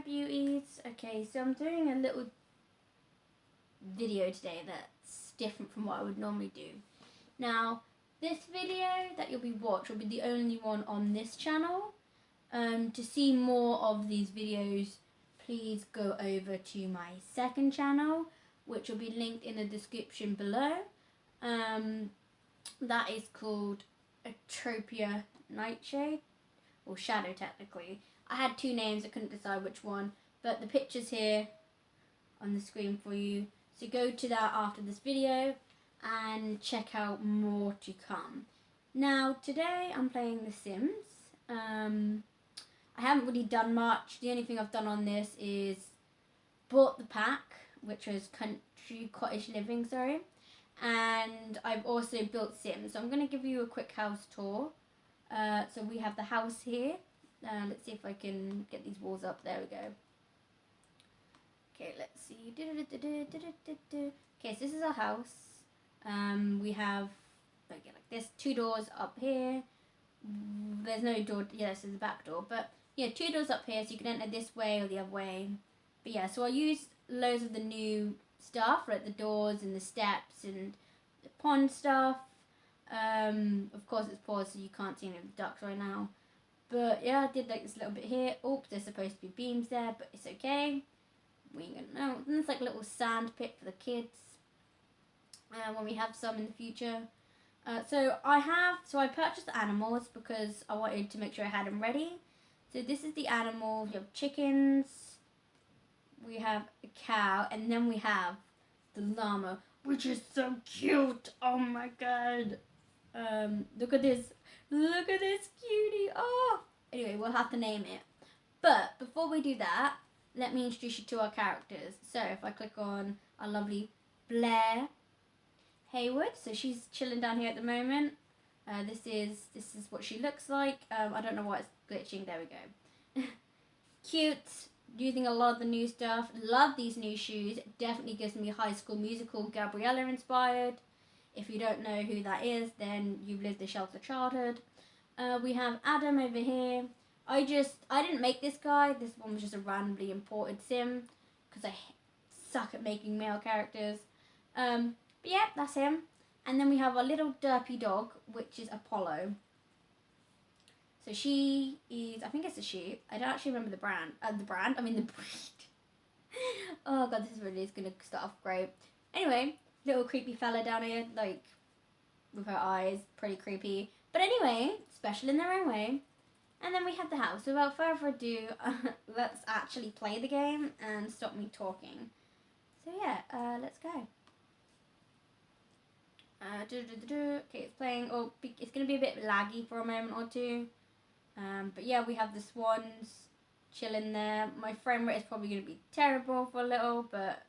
beauties. Okay, so I'm doing a little video today that's different from what I would normally do. Now, this video that you'll be watching will be the only one on this channel. Um, to see more of these videos, please go over to my second channel, which will be linked in the description below. Um, that is called Atropia Nightshade, or Shadow technically. I had two names, I couldn't decide which one, but the picture's here on the screen for you. So go to that after this video and check out more to come. Now today I'm playing The Sims. Um, I haven't really done much. The only thing I've done on this is bought the pack, which was Country Cottage Living, sorry. And I've also built Sims. So I'm going to give you a quick house tour. Uh, so we have the house here. Uh, let's see if I can get these walls up. There we go. Okay, let's see. Okay, so this is our house. Um, we have okay, like this two doors up here. There's no door. Yes, there's a back door, but yeah, two doors up here, so you can enter this way or the other way. But yeah, so I used loads of the new stuff, like the doors and the steps and the pond stuff. Um, of course, it's paused, so you can't see any of the ducks right now. But yeah, I did like this little bit here. Oops, there's supposed to be beams there, but it's okay. We ain't gonna know. And it's like a little sand pit for the kids. Uh, when we have some in the future. Uh, so I have, so I purchased animals because I wanted to make sure I had them ready. So this is the animal. We have chickens. We have a cow, and then we have the llama, which is so cute. Oh my god. Um, look at this Look at this cutie. Oh. Anyway, we'll have to name it. But before we do that, let me introduce you to our characters. So if I click on our lovely Blair Hayward, so she's chilling down here at the moment. Uh, this is this is what she looks like. Um, I don't know why it's glitching. There we go. Cute. Using a lot of the new stuff. Love these new shoes. Definitely gives me High School Musical Gabriella inspired. If you don't know who that is, then you've lived a sheltered childhood. Uh, we have Adam over here. I just, I didn't make this guy. This one was just a randomly imported sim because I suck at making male characters. Um, but yeah, that's him. And then we have our little derpy dog, which is Apollo. So she is, I think it's a she. I don't actually remember the brand. Uh, the brand, I mean the breed. oh god, this is really is going to start off great. Anyway, little creepy fella down here, like with her eyes, pretty creepy. But anyway, special in their own way. And then we have the house. Without further ado, uh, let's actually play the game and stop me talking. So yeah, uh, let's go. Uh, doo -doo -doo okay, it's playing. Oh, it's going to be a bit laggy for a moment or two. Um, but yeah, we have the swans chilling there. My frame rate is probably going to be terrible for a little, but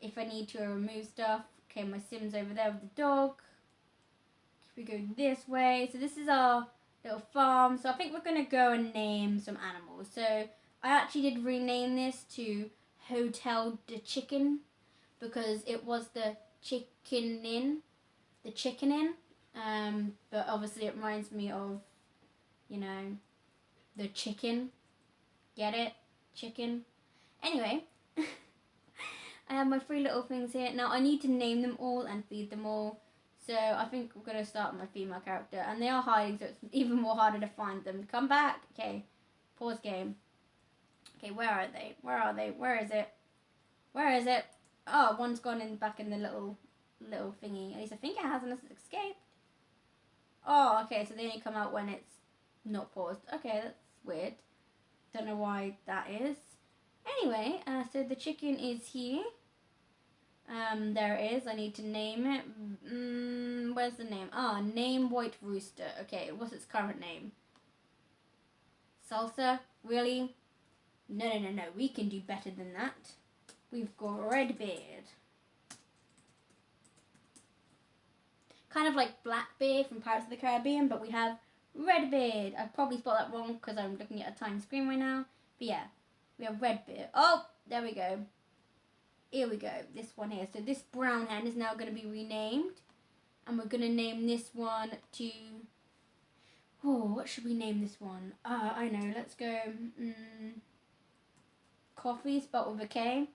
if I need to remove stuff. Okay, my Sim's over there with the dog. If we go this way, so this is our little farm. So I think we're going to go and name some animals. So I actually did rename this to Hotel de Chicken because it was the chicken inn, the chicken inn. Um, but obviously it reminds me of, you know, the chicken. Get it? Chicken. Anyway, I have my three little things here. Now I need to name them all and feed them all. So I think we're going to start with my female character. And they are hiding, so it's even more harder to find them. Come back. Okay. Pause game. Okay, where are they? Where are they? Where is it? Where is it? Oh, one's gone in back in the little little thingy. At least I think it has unless it's escaped. Oh, okay, so they only come out when it's not paused. Okay, that's weird. Don't know why that is. Anyway, uh, so the chicken is here. Um, there is. I need to name it. Mm, where's the name? Ah, name White Rooster. Okay, what's its current name? Salsa? Really? No, no, no, no. We can do better than that. We've got Redbeard. Kind of like Blackbeard from Pirates of the Caribbean, but we have Redbeard. I've probably spelled that wrong because I'm looking at a tiny screen right now. But yeah, we have Redbeard. Oh, there we go. Here we go, this one here. So this brown hen is now going to be renamed. And we're going to name this one to... Oh, what should we name this one? Uh, I know, let's go... Mm, coffee spelled with a K.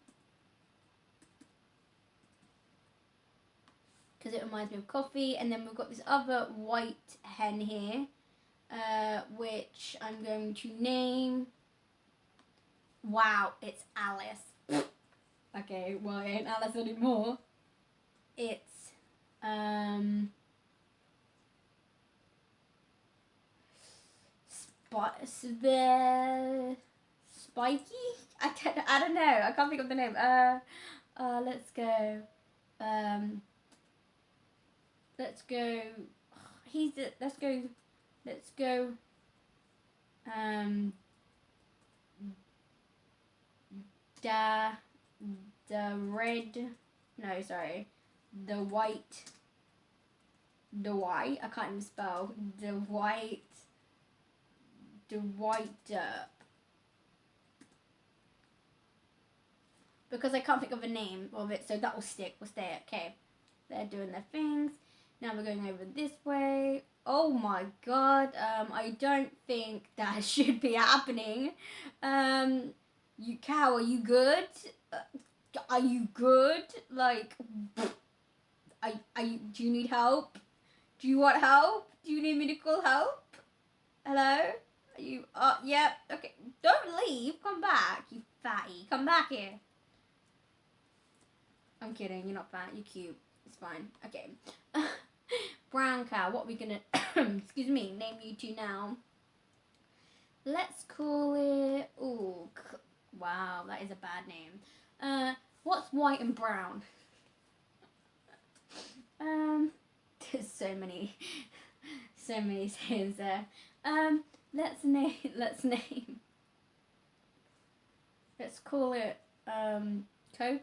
Because it reminds me of coffee. And then we've got this other white hen here. Uh, which I'm going to name. Wow, it's Alice. Okay, well, it ain't Alice anymore. It's, um, Sp- Sp- Spiky? I don't, I don't know. I can't think of the name. Uh, uh, let's go. Um, let's go. He's, let's go let's go um the the red no sorry. The white the white I can't even spell. The white the white derp because I can't think of a name of it so that will stick we'll stay okay. They're doing their things. Now we're going over this way. Oh my god, um, I don't think that should be happening. Um, you cow, are you good? Are you good? Like, are you, do you need help? Do you want help? Do you need me to call help? Hello? Are you, uh, yep, yeah, okay. Don't leave, come back, you fatty. Come back here. I'm kidding, you're not fat, you're cute. It's fine. Okay. brown cow. What are we gonna, excuse me, name you two now? Let's call it, oh, wow, that is a bad name. Uh, what's white and brown? um, there's so many, so many things there. Um, let's name, let's name, let's call it, um, Coco?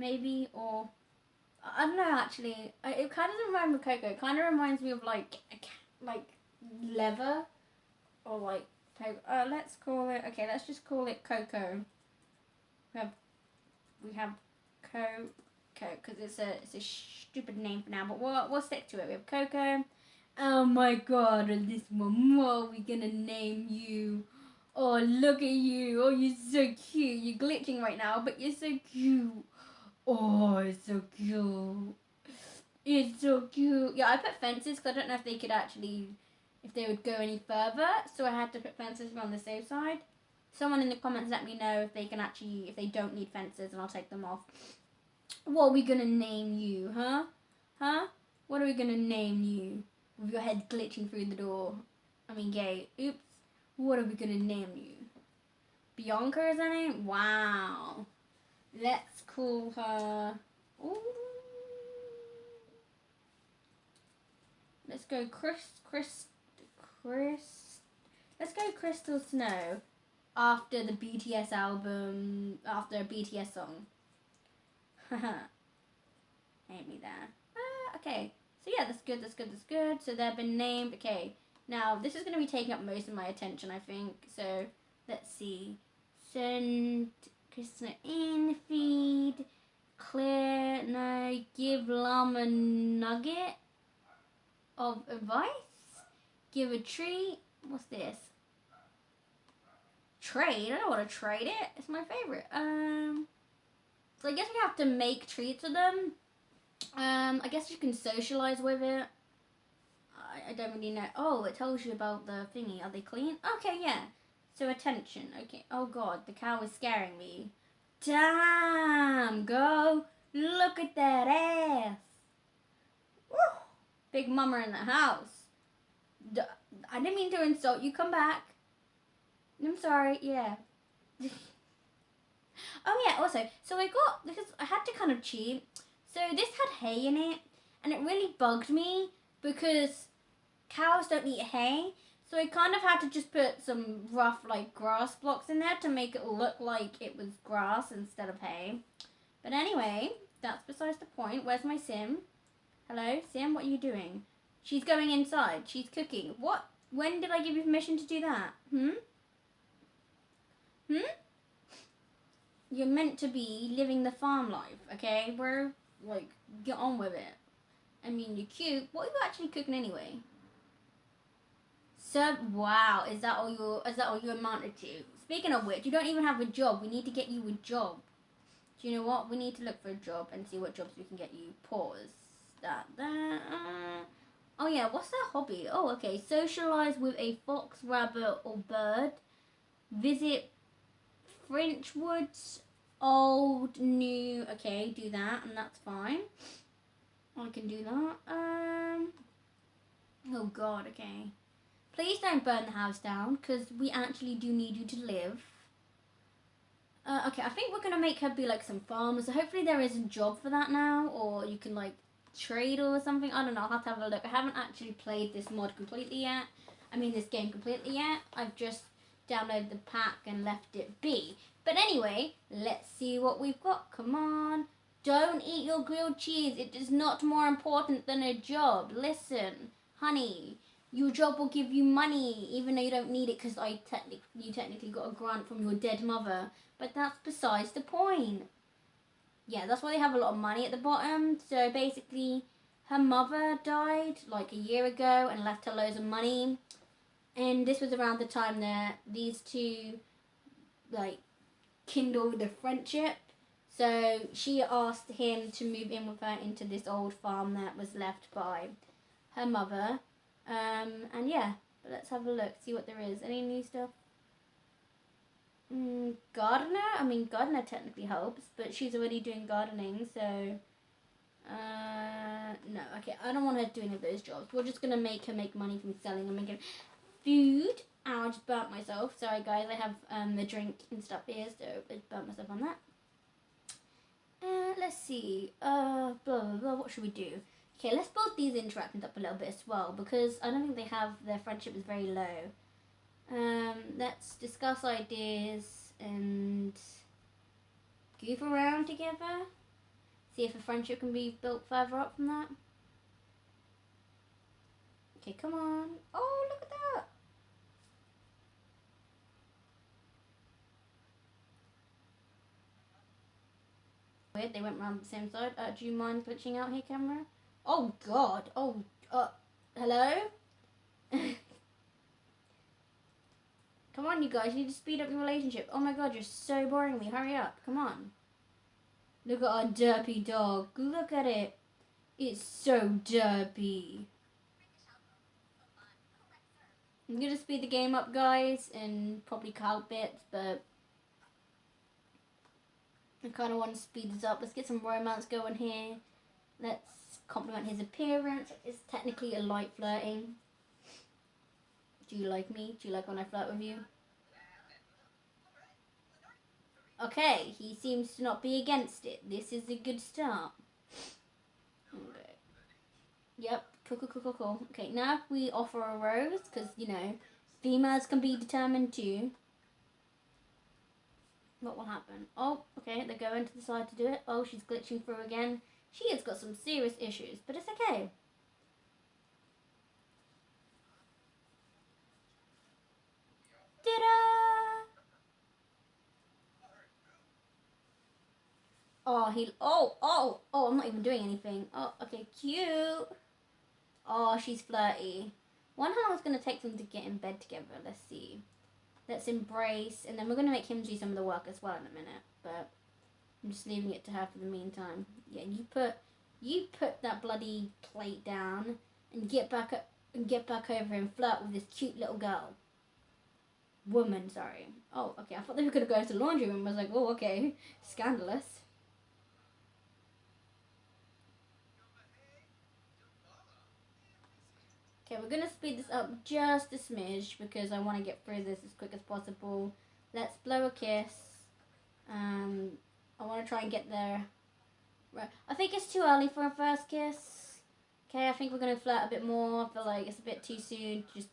maybe, or I don't know. Actually, it kind of doesn't remind me of Coco. It kind of reminds me of like like leather, or like uh, let's call it. Okay, let's just call it Coco. We have we have Coco because it's a it's a stupid name for now, but we'll we'll stick to it. We have Coco. Oh my god, this one, what are we gonna name you? Oh, look at you. Oh, you're so cute. You're glitching right now, but you're so cute. Oh, it's so cute. It's so cute. Yeah, I put fences because I don't know if they could actually, if they would go any further. So I had to put fences on the safe side. Someone in the comments let me know if they can actually, if they don't need fences and I'll take them off. What are we going to name you, huh? Huh? What are we going to name you? With your head glitching through the door. I mean, gay. Oops. What are we going to name you? Bianca is her name? Wow. Let's call her. Ooh. Let's go, Chris. Chris. Chris. Let's go, Crystal Snow. After the BTS album, after a BTS song. Haha. Ain't me there. Ah, okay. So yeah, that's good. That's good. That's good. So they've been named. Okay. Now this is going to be taking up most of my attention, I think. So let's see. Send Krishna in feed. Claire, no, give Llama nugget of advice. Give a treat. What's this? Trade? I don't want to trade it. It's my favorite. Um, so I guess we have to make treats of them. Um, I guess you can socialize with it. I, I don't really know. Oh, it tells you about the thingy. Are they clean? Okay, yeah. So attention. Okay. Oh god, the cow is scaring me. Damn, go. Look at that ass. Woo. Big mama in the house. I didn't mean to insult you. Come back. I'm sorry. Yeah. oh yeah. Also, so I got because I had to kind of cheat. So this had hay in it, and it really bugged me because cows don't eat hay. So I kind of had to just put some rough like grass blocks in there to make it look like it was grass instead of hay. But anyway, that's besides the point. Where's my sim? Hello, sim, what are you doing? She's going inside. She's cooking. What? When did I give you permission to do that? Hmm? Hmm? You're meant to be living the farm life, okay? Bro, like, get on with it. I mean, you're cute. What are you actually cooking anyway? So wow, is that all your is that all you amounted to? Speaking of which, you don't even have a job. We need to get you a job. Do you know what? We need to look for a job and see what jobs we can get you. Pause. That that. Uh, oh yeah, what's that hobby? Oh okay, socialize with a fox, rabbit, or bird. Visit French Woods, old, new. Okay, do that, and that's fine. I can do that. Um. Oh God. Okay. Please don't burn the house down because we actually do need you to live. Uh, okay, I think we're gonna make her be like some farmer. So hopefully there is a job for that now, or you can like trade or something. I don't know. I'll have to have a look. I haven't actually played this mod completely yet. I mean this game completely yet. I've just downloaded the pack and left it be. But anyway, let's see what we've got. Come on. Don't eat your grilled cheese. It is not more important than a job. Listen, honey, your job will give you money, even though you don't need it because I technically you technically got a grant from your dead mother. But that's besides the point. Yeah, that's why they have a lot of money at the bottom. So basically, her mother died like a year ago and left her loads of money. And this was around the time that these two, like, kindled a friendship. So she asked him to move in with her into this old farm that was left by her mother um, and yeah, but let's have a look, see what there is. Any new stuff? Mm, gardener? I mean, gardener technically helps, but she's already doing gardening, so... Uh, no, okay, I don't want her to do any of those jobs. We're just to make her make money from selling and making food. Ow, I just burnt myself. Sorry, guys, I have um, the drink and stuff here, so I burnt myself on that. Uh, let's see. Uh, blah, blah, blah. What should we do? Okay, let's build these interactions up a little bit as well because I don't think they have their friendship is very low. Um, let's discuss ideas and goof around together. See if a friendship can be built further up from that. Okay, come on. Oh, look at that. Weird, they went around the same side. Uh, do you mind glitching out here, camera? Oh God. Oh. Uh. Hello. Come on, you guys. You need to speed up your relationship. Oh my God, you're so boring me. Hurry up. Come on. Look at our derpy dog. Look at it. It's so derpy. I'm gonna speed the game up, guys, and probably cut bits, but I kind of want to speed this up. Let's get some romance going here. Let's compliment his appearance. It's technically a light flirting. Do you like me? Do you like when I flirt with you? Okay, he seems to not be against it. This is a good start. Okay. Yep, cool, cool, cool, cool, cool. Okay, now we offer a rose, because, you know, females can be determined too. What will happen? Oh, okay, they're going to the side to do it. Oh, she's glitching through again. She has got some serious issues, but it's okay. Oh, he, oh, oh, oh, I'm not even doing anything. Oh, okay, cute. Oh, she's flirty. Wonder how it's going to take them to get in bed together. Let's see. Let's embrace, and then we're going to make him do some of the work as well in a minute, but... I'm just leaving it to her for the meantime. Yeah, you put you put that bloody plate down and get back up and get back over and flirt with this cute little girl. Woman, sorry. Oh, okay. I thought they were gonna go to the laundry room. I was like, oh, okay, scandalous. Okay, we're gonna speed this up just a smidge because I want to get through this as quick as possible. Let's blow a kiss. Um, I want to try and get there. Right. I think it's too early for a first kiss. Okay, I think we're going to flirt a bit more. I feel like it's a bit too soon to just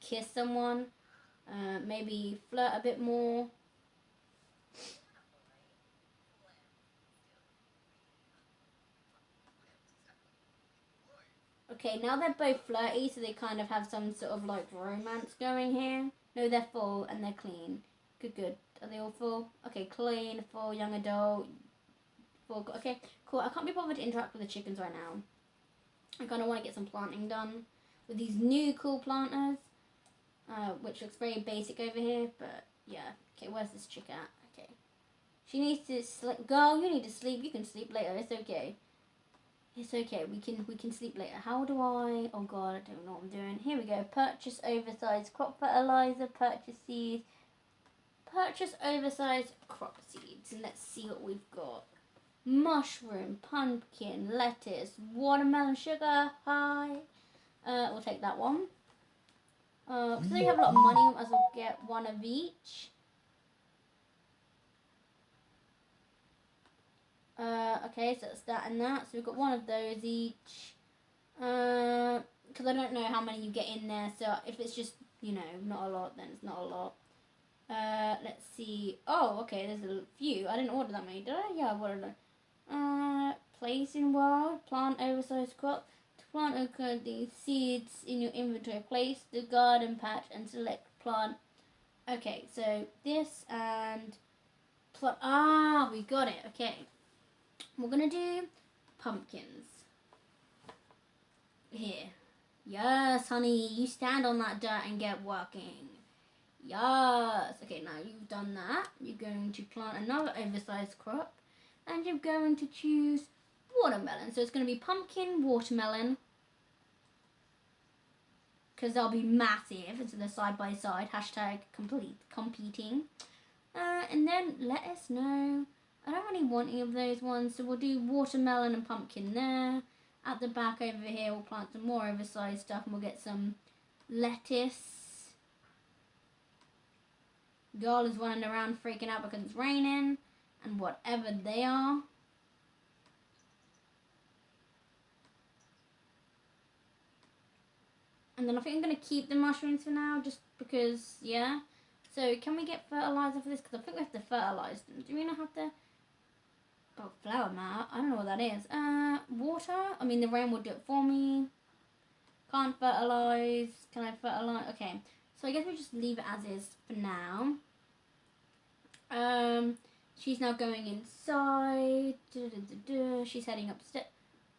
kiss someone. Uh, maybe flirt a bit more. Okay, now they're both flirty, so they kind of have some sort of like romance going here. No, they're full and they're clean. Good, good. Are they all full? Okay, clean, full, young adult. Full, okay, cool. I can't be bothered to interact with the chickens right now. I kind of want to get some planting done with these new cool planters. Uh, which looks very basic over here, but yeah. Okay, where's this chick at? Okay. She needs to sleep. Girl, you need to sleep. You can sleep later. It's okay. It's okay. We can we can sleep later. How do I? Oh God, I don't know what I'm doing. Here we go. Purchase oversized crop fertilizer. Purchase seeds. Purchase oversized crop seeds. And let's see what we've got. Mushroom, pumpkin, lettuce, watermelon sugar. Hi. Uh, we'll take that one. Uh, so we have a lot of money. We might as well get one of each. Uh, okay, so it's that and that. So we've got one of those each. Because uh, I don't know how many you get in there. So if it's just, you know, not a lot, then it's not a lot. Uh, let's see. Oh, okay, there's a few. I didn't order that many, did I? Yeah, I ordered them. Uh, place in world, plant oversized crop. To plant the seeds in your inventory. Place the garden patch and select plant. Okay, so this and plant. Ah, we got it. Okay. We're gonna do pumpkins. Here. Yes, honey, you stand on that dirt and get working. Yes. Okay, now you've done that. You're going to plant another oversized crop and you're going to choose watermelon. So it's going to be pumpkin, watermelon, because they'll be massive. So they're side by side. Hashtag complete competing. Uh, and then let us know I don't really want any of those ones, so we'll do watermelon and pumpkin there. At the back over here, we'll plant some more oversized stuff and we'll get some lettuce. Girl is running around freaking out because it's raining and whatever they are. And then I think I'm going to keep the mushrooms for now just because, yeah. So can we get fertilizer for this? Because I think we have to fertilize them. Do we not have to? Oh, flower mat. I don't know what that is. Uh, water. I mean, the rain will do it for me. Can't fertilize. Can I fertilize? Okay. So I guess we just leave it as is for now. Um, she's now going inside. Da, da, da, she's heading upstairs.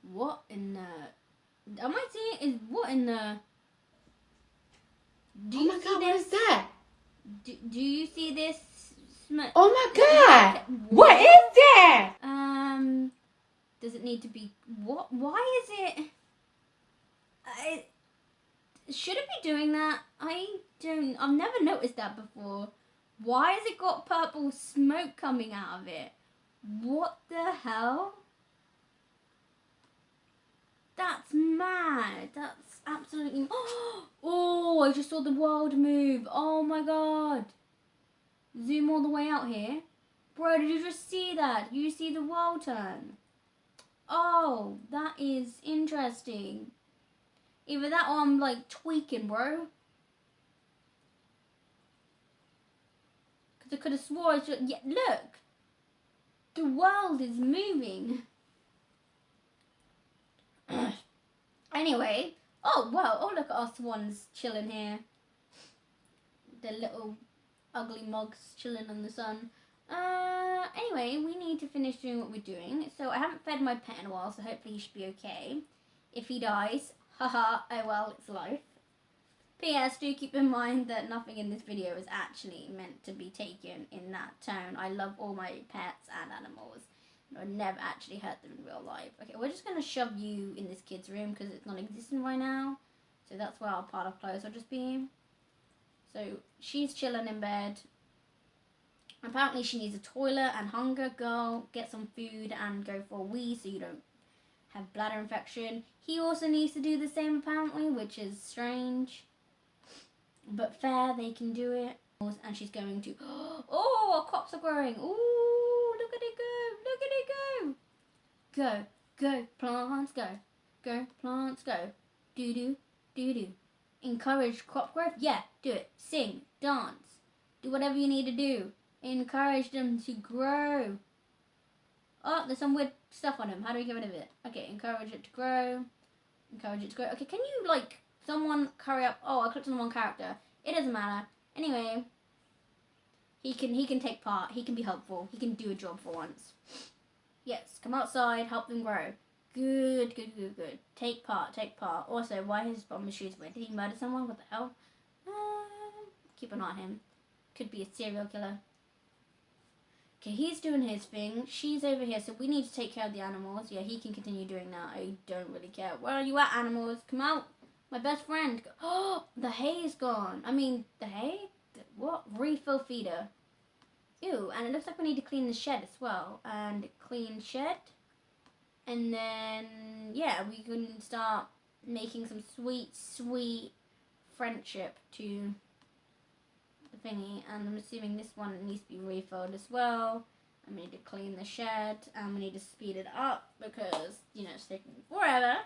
What in the? Am I seeing? Is what in the? Do oh my god! What is that? Do, do you see this smoke? Oh my god! What is that? Um, does it need to be what? Why is it? I should it be doing that? I don't. I've never noticed that before. Why has it got purple smoke coming out of it? What the hell? That's mad. That's absolutely. Oh, I just saw the world move. Oh my god. Zoom all the way out here. Bro, did you just see that? You see the world turn? Oh, that is interesting. Either that or I'm like tweaking, bro. Because I could have swore I should. Yeah, look. The world is moving. anyway. Oh, well. Oh, look at us ones chilling here. The little ugly mugs chilling in the sun. Uh, anyway, we need to finish doing what we're doing. So I haven't fed my pet in a while, so hopefully he should be okay. If he dies, haha, oh well, it's life. P.S. Do keep in mind that nothing in this video is actually meant to be taken in that tone. I love all my pets and animals. I never actually hurt them in real life. Okay, we're just going to shove you in this kid's room because it's not existing right now. So that's where our part of clothes will just be. So she's chilling in bed. Apparently she needs a toilet and hunger. Girl, get some food and go for a wee so you don't have bladder infection. He also needs to do the same apparently, which is strange. But fair, they can do it. And she's going to, oh, our crops are growing. Ooh, look at it go, look at it go. Go, go, plants, go. Go, plants, go. Do-do, do-do. Encourage crop growth? Yeah, do it. Sing, dance, do whatever you need to do. Encourage them to grow. Oh, there's some weird stuff on him. How do we get rid of it? Okay, encourage it to grow. Encourage it to grow. Okay, can you, like, someone hurry up? Oh, I clicked on the wrong character. It doesn't matter. Anyway, he can he can take part. He can be helpful. He can do a job for once. Yes, come outside, help them grow. Good, good, good, good. Take part, take part. Also, why his bomb shoes red? Did he murder someone? What the hell? Uh, keep an eye on him. Could be a serial killer. Okay, he's doing his thing. She's over here, so we need to take care of the animals. Yeah, he can continue doing that. I don't really care. Where are you at, animals? Come out. My best friend. Oh, the hay is gone. I mean, the hay? What? Refill feeder. Ew, and it looks like we need to clean the shed as well. And clean shed. And then, yeah, we can start making some sweet, sweet friendship to the thingy. And I'm assuming this one needs to be refilled as well. And we need to clean the shed. And we need to speed it up because, you know, it's taking forever.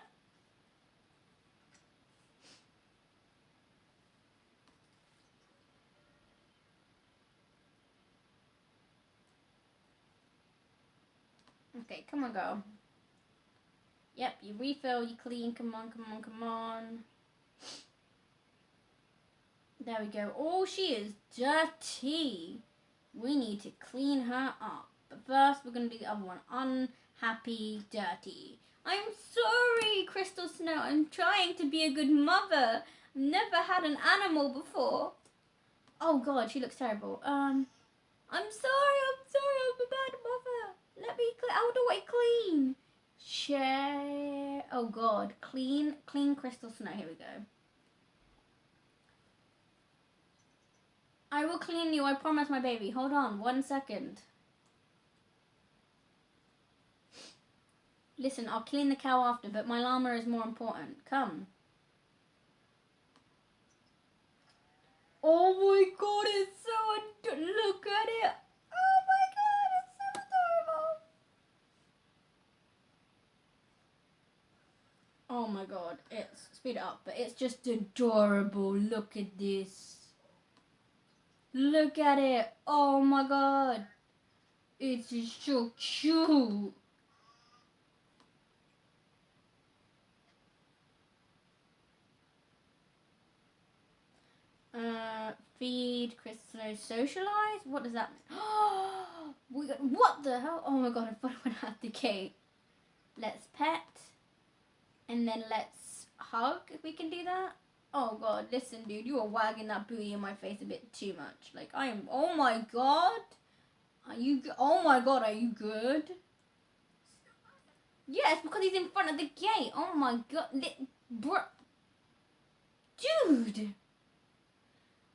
Okay, come on, go. Yep, you refill, you clean. Come on, come on, come on. There we go. Oh, she is dirty. We need to clean her up. But first, we're going to do the other one. Unhappy, dirty. I'm sorry, Crystal Snow. I'm trying to be a good mother. I've never had an animal before. Oh, God, she looks terrible. Um, I'm sorry, I'm sorry, I'm a bad. Let me, cl- how do I clean? Share, oh God, clean, clean Crystal Snow. Here we go. I will clean you, I promise, my baby. Hold on, one second. Listen, I'll clean the cow after, but my llama is more important. Come. Oh my god, it's so look at it. Oh my god, it's so adorable. Oh my god, it's speed it up, but it's just adorable. Look at this. Look at it. Oh my god. It's so cute. Uh, feed, Crystal, socialize. What does that mean? what the hell? Oh my god! I went out the gate. Let's pet, and then let's hug. If we can do that. Oh god! Listen, dude, you are wagging that booty in my face a bit too much. Like I am. Oh my god! Are you? Oh my god! Are you good? Yes, because he's in front of the gate. Oh my god, bro, dude.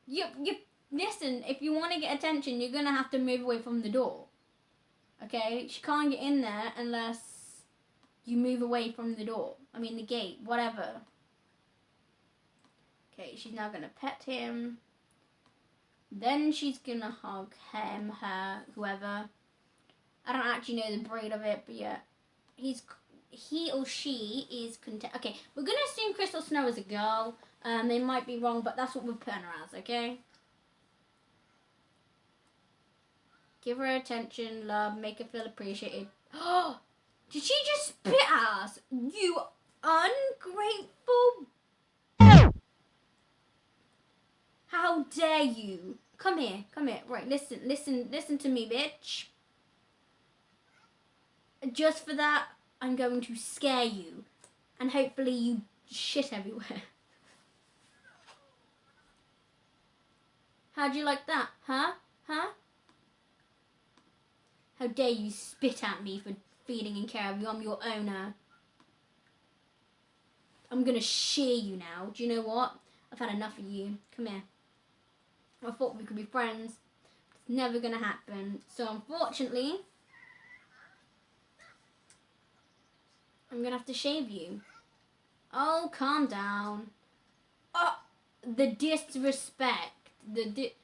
You, you, listen, if you want to get attention, you're going to have to move away from the door. Okay? She can't get in there unless you move away from the door. I mean, the gate, whatever. Okay, she's now going to pet him. Then she's going to hug him, her, whoever. I don't actually know the breed of it, but yeah. He's, he or she is content. Okay, we're to assume Crystal Snow is a girl. Um, they might be wrong, but that's what we're putting her as, okay? Give her attention, love, make her feel appreciated. Oh, did she just spit at us? You ungrateful. How dare you? Come here, come here. Right, listen, listen, listen to me, bitch. Just for that, I'm going to scare you. And hopefully you shit everywhere. How'd you like that? Huh? Huh? How dare you spit at me for feeding and care of you? I'm your owner. I'm gonna shear you now. Do you know what? I've had enough of you. Come here. I thought we could be friends. It's never gonna happen. So unfortunately, I'm gonna have to shave you. Oh, calm down. Oh, the disrespect the di-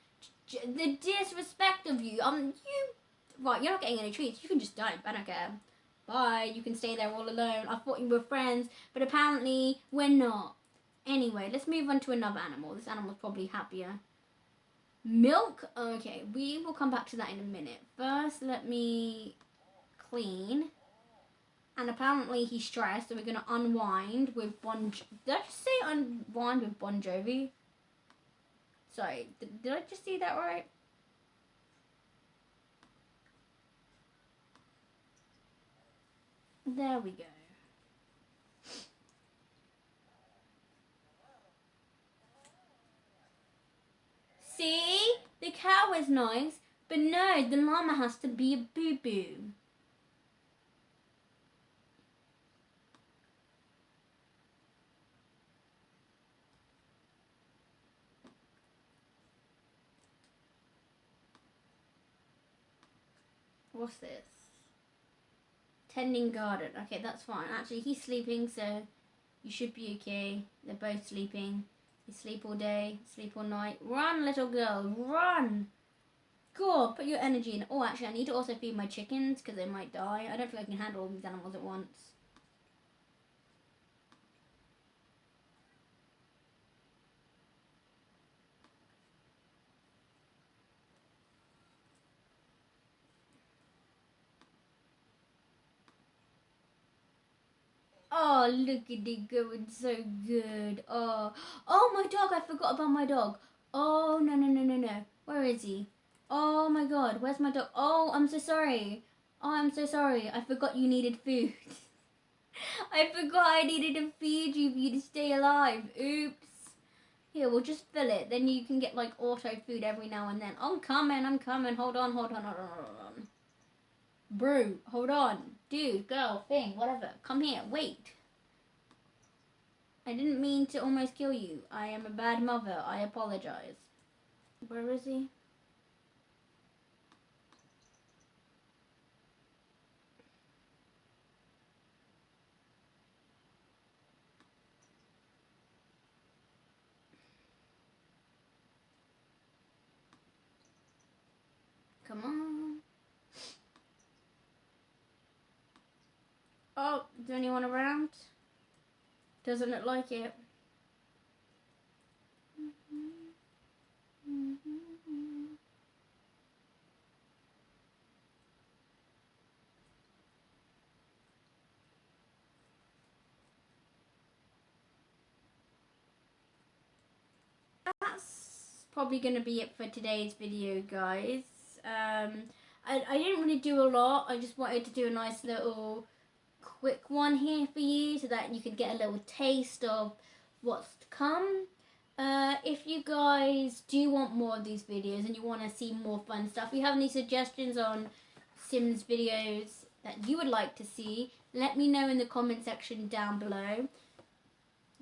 the disrespect of you. Um, you right? You're not getting any treats. You can just die. I don't care. Bye. You can stay there all alone. I thought you were friends, but apparently we're not. Anyway, let's move on to another animal. This animal's probably happier. Milk. Okay, we will come back to that in a minute. First, let me clean. And apparently he's stressed, so we're gonna unwind with Bon. Jo- Did I just say unwind with Bon Jovi? Sorry, did, did I just see that right? There we go. See? The cow is nice, but no, the llama has to be a boo boo. What's this? Tending garden. Okay, that's fine. Actually, he's sleeping, so you should be okay. They're both sleeping. You sleep all day, sleep all night. Run, little girl, run! Go on, put your energy in. Oh, actually, I need to also feed my chickens because they might die. I don't think I can handle all these animals at once. Oh, look at it going so good. Oh, oh, my dog. I forgot about my dog. Oh, no, no, no, no, no. Where is he? Oh my god, where's my dog? Oh, I'm so sorry. Oh, I'm so sorry. I forgot you needed food. I forgot I needed to feed you for you to stay alive. Oops. Here, we'll just fill it. Then you can get like auto food every now and then. I'm coming, I'm coming. Hold on, hold on, hold on, hold on. Bro, hold on. Dude, girl, thing, whatever. Come here, wait. I didn't mean to almost kill you. I am a bad mother. I apologize. Where is he? Come on. Oh, is anyone around? Doesn't look like it. That's probably going to be it for today's video, guys. Um, I, I didn't really do a lot. I just wanted to do a nice little quick one here for you so that you could get a little taste of what's to come. Uh, if you guys do want more of these videos and you want to see more fun stuff, if you have any suggestions on Sims videos that you would like to see, let me know in the comment section down below.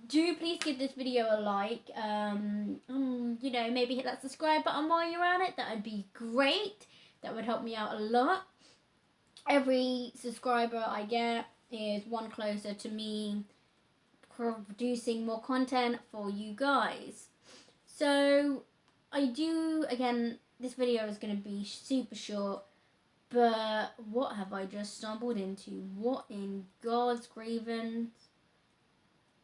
Do please give this video a like. Um, um, you know, maybe hit that subscribe button while you're at it. That would be great. That would help me out a lot. Every subscriber I get is one closer to me producing more content for you guys. So I do, again, this video is going to be super short, but what have I just stumbled into? What in God's grievance?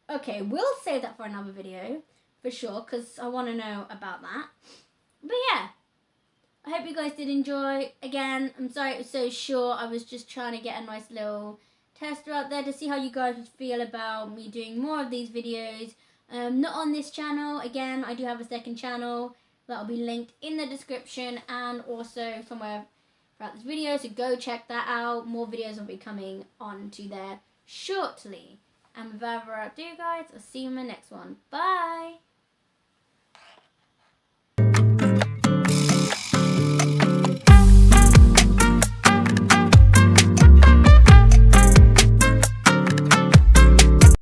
Okay, we'll save that for another video, for sure, because I want to know about that. But yeah, I hope you guys did enjoy. Again, I'm sorry it was so short. I was just trying to get a nice little tester out there to see how you guys would feel about me doing more of these videos. Um, not on this channel. Again, I do have a second channel that will be linked in the description and also somewhere throughout this video. So go check that out. More videos will be coming onto there shortly. And without further ado, guys, I'll see you in my next one. Bye!